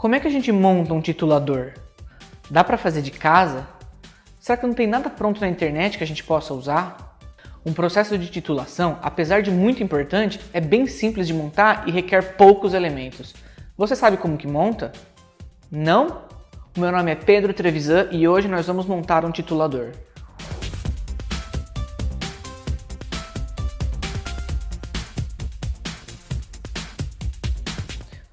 Como é que a gente monta um titulador? Dá para fazer de casa? Será que não tem nada pronto na internet que a gente possa usar? Um processo de titulação, apesar de muito importante, é bem simples de montar e requer poucos elementos. Você sabe como que monta? Não? O meu nome é Pedro Trevisan e hoje nós vamos montar um titulador.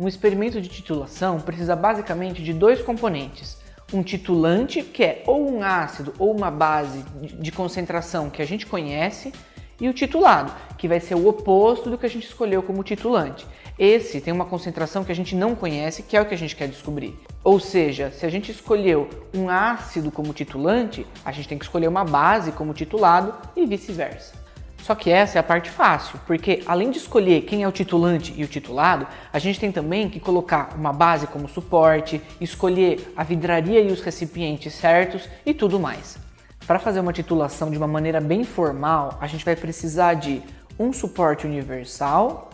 Um experimento de titulação precisa basicamente de dois componentes. Um titulante, que é ou um ácido ou uma base de concentração que a gente conhece, e o titulado, que vai ser o oposto do que a gente escolheu como titulante. Esse tem uma concentração que a gente não conhece, que é o que a gente quer descobrir. Ou seja, se a gente escolheu um ácido como titulante, a gente tem que escolher uma base como titulado e vice-versa. Só que essa é a parte fácil, porque além de escolher quem é o titulante e o titulado, a gente tem também que colocar uma base como suporte, escolher a vidraria e os recipientes certos e tudo mais. Para fazer uma titulação de uma maneira bem formal, a gente vai precisar de um suporte universal,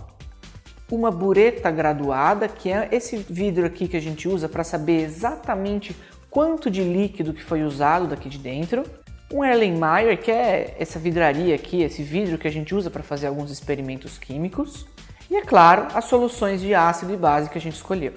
uma bureta graduada, que é esse vidro aqui que a gente usa para saber exatamente quanto de líquido que foi usado daqui de dentro, um Erlenmeyer, que é essa vidraria aqui, esse vidro que a gente usa para fazer alguns experimentos químicos. E, é claro, as soluções de ácido e base que a gente escolheu.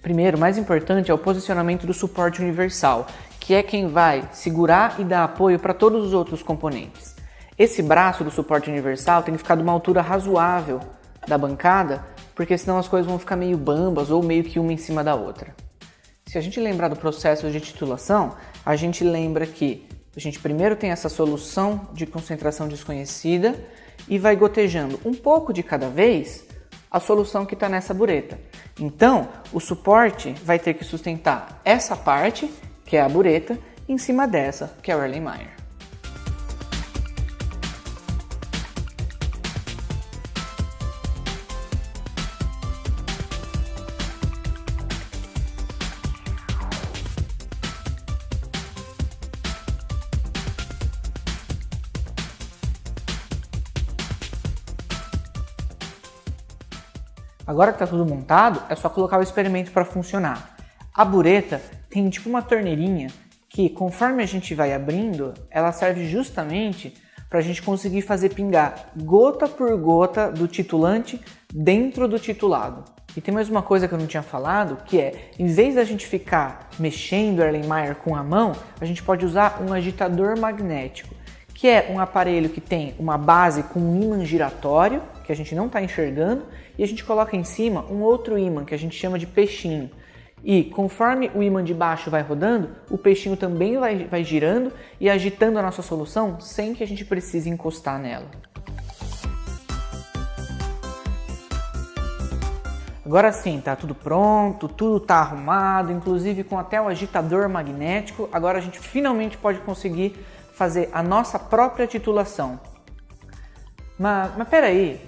Primeiro, mais importante é o posicionamento do suporte universal, que é quem vai segurar e dar apoio para todos os outros componentes. Esse braço do suporte universal tem que ficar de uma altura razoável da bancada, porque senão as coisas vão ficar meio bambas ou meio que uma em cima da outra. Se a gente lembrar do processo de titulação, a gente lembra que a gente primeiro tem essa solução de concentração desconhecida e vai gotejando um pouco de cada vez a solução que está nessa bureta. Então, o suporte vai ter que sustentar essa parte, que é a bureta, em cima dessa, que é o Erlenmeyer. Agora que está tudo montado, é só colocar o experimento para funcionar. A bureta tem tipo uma torneirinha que, conforme a gente vai abrindo, ela serve justamente para a gente conseguir fazer pingar gota por gota do titulante dentro do titulado. E tem mais uma coisa que eu não tinha falado, que é, em vez da gente ficar mexendo o Erlenmeyer com a mão, a gente pode usar um agitador magnético, que é um aparelho que tem uma base com um ímã giratório que a gente não está enxergando, e a gente coloca em cima um outro ímã que a gente chama de peixinho. E conforme o ímã de baixo vai rodando, o peixinho também vai, vai girando e agitando a nossa solução sem que a gente precise encostar nela. Agora sim, tá tudo pronto, tudo tá arrumado, inclusive com até o agitador magnético. Agora a gente finalmente pode conseguir fazer a nossa própria titulação. Mas, mas peraí,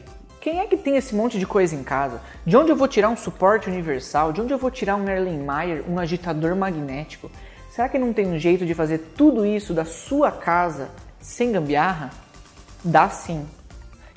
quem é que tem esse monte de coisa em casa? De onde eu vou tirar um suporte universal? De onde eu vou tirar um Erlenmeyer, um agitador magnético? Será que não tem um jeito de fazer tudo isso da sua casa sem gambiarra? Dá sim.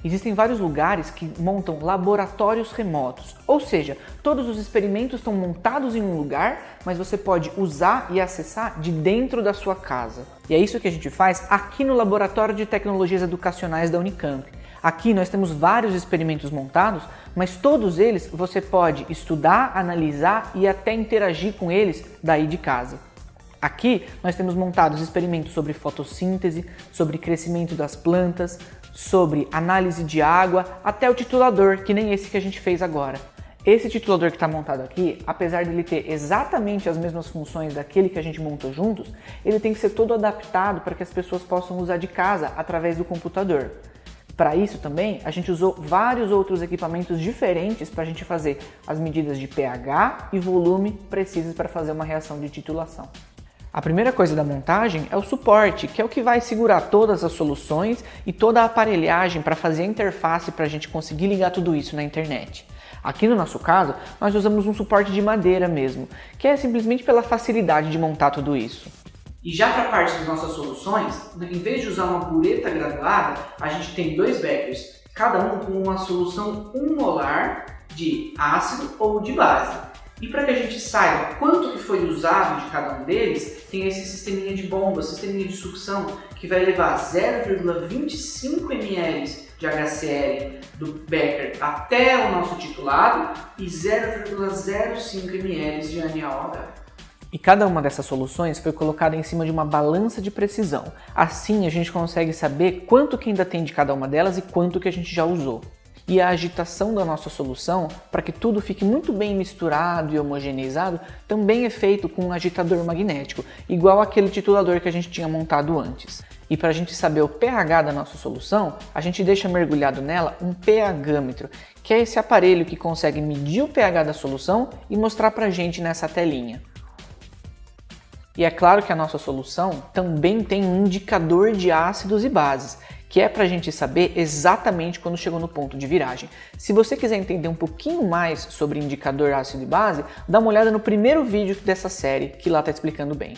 Existem vários lugares que montam laboratórios remotos, ou seja, todos os experimentos estão montados em um lugar, mas você pode usar e acessar de dentro da sua casa. E é isso que a gente faz aqui no Laboratório de Tecnologias Educacionais da Unicamp. Aqui nós temos vários experimentos montados, mas todos eles você pode estudar, analisar e até interagir com eles daí de casa. Aqui nós temos montados experimentos sobre fotossíntese, sobre crescimento das plantas, sobre análise de água, até o titulador, que nem esse que a gente fez agora. Esse titulador que está montado aqui, apesar de ele ter exatamente as mesmas funções daquele que a gente montou juntos, ele tem que ser todo adaptado para que as pessoas possam usar de casa através do computador. Para isso também, a gente usou vários outros equipamentos diferentes para a gente fazer as medidas de pH e volume precisas para fazer uma reação de titulação. A primeira coisa da montagem é o suporte, que é o que vai segurar todas as soluções e toda a aparelhagem para fazer a interface para a gente conseguir ligar tudo isso na internet. Aqui no nosso caso, nós usamos um suporte de madeira mesmo, que é simplesmente pela facilidade de montar tudo isso. E já para a parte das nossas soluções, em vez de usar uma bureta graduada, a gente tem dois beckers, cada um com uma solução 1 molar de ácido ou de base. E para que a gente saiba quanto que foi usado de cada um deles, tem esse sisteminha de bomba, sisteminha de sucção, que vai levar 0,25 ml de HCl do Becker até o nosso titulado e 0,05 ml de ANAOH. E cada uma dessas soluções foi colocada em cima de uma balança de precisão. Assim a gente consegue saber quanto que ainda tem de cada uma delas e quanto que a gente já usou. E a agitação da nossa solução, para que tudo fique muito bem misturado e homogeneizado, também é feito com um agitador magnético, igual aquele titulador que a gente tinha montado antes. E para a gente saber o pH da nossa solução, a gente deixa mergulhado nela um pHmetro, que é esse aparelho que consegue medir o pH da solução e mostrar para a gente nessa telinha. E é claro que a nossa solução também tem um indicador de ácidos e bases, que é para a gente saber exatamente quando chegou no ponto de viragem. Se você quiser entender um pouquinho mais sobre indicador ácido e base, dá uma olhada no primeiro vídeo dessa série, que lá está explicando bem.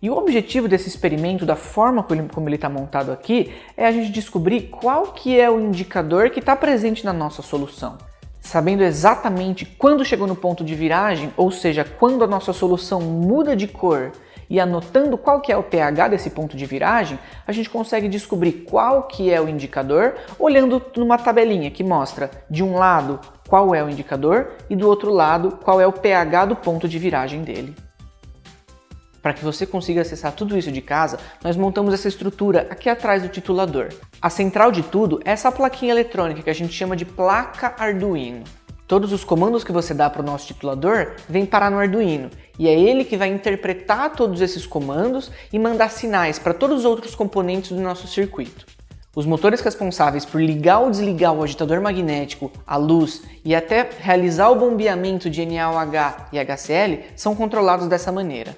E o objetivo desse experimento, da forma como ele está montado aqui, é a gente descobrir qual que é o indicador que está presente na nossa solução. Sabendo exatamente quando chegou no ponto de viragem, ou seja, quando a nossa solução muda de cor e anotando qual que é o pH desse ponto de viragem, a gente consegue descobrir qual que é o indicador olhando numa tabelinha que mostra de um lado qual é o indicador e do outro lado qual é o pH do ponto de viragem dele. Para que você consiga acessar tudo isso de casa, nós montamos essa estrutura aqui atrás do titulador. A central de tudo é essa plaquinha eletrônica que a gente chama de placa Arduino. Todos os comandos que você dá para o nosso titulador vêm parar no Arduino e é ele que vai interpretar todos esses comandos e mandar sinais para todos os outros componentes do nosso circuito. Os motores responsáveis por ligar ou desligar o agitador magnético, a luz e até realizar o bombeamento de NaOH e HCl são controlados dessa maneira.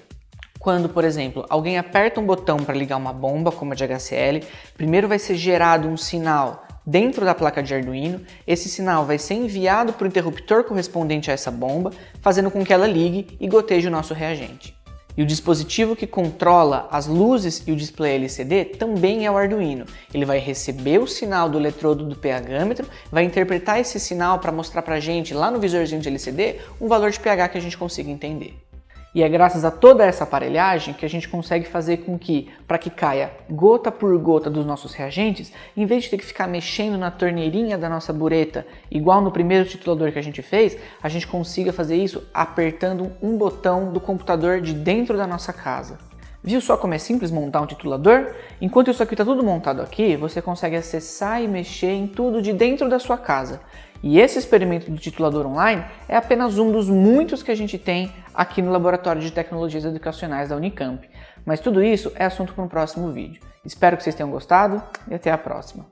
Quando, por exemplo, alguém aperta um botão para ligar uma bomba, como a de HCl, primeiro vai ser gerado um sinal dentro da placa de Arduino, esse sinal vai ser enviado para o interruptor correspondente a essa bomba, fazendo com que ela ligue e goteje o nosso reagente. E o dispositivo que controla as luzes e o display LCD também é o Arduino. Ele vai receber o sinal do eletrodo do pHmetro, vai interpretar esse sinal para mostrar para a gente lá no visorzinho de LCD um valor de pH que a gente consiga entender. E é graças a toda essa aparelhagem que a gente consegue fazer com que, para que caia gota por gota dos nossos reagentes, em vez de ter que ficar mexendo na torneirinha da nossa bureta, igual no primeiro titulador que a gente fez, a gente consiga fazer isso apertando um botão do computador de dentro da nossa casa. Viu só como é simples montar um titulador? Enquanto isso aqui está tudo montado aqui, você consegue acessar e mexer em tudo de dentro da sua casa. E esse experimento do titulador online é apenas um dos muitos que a gente tem aqui no Laboratório de Tecnologias Educacionais da Unicamp. Mas tudo isso é assunto para um próximo vídeo. Espero que vocês tenham gostado e até a próxima.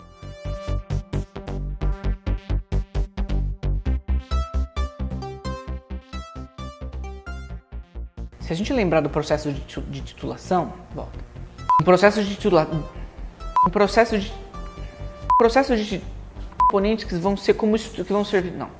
Se a gente lembrar do processo de titulação, volta. Um processo de titulação, um processo de um processo de componentes que vão ser como que vão servir, não.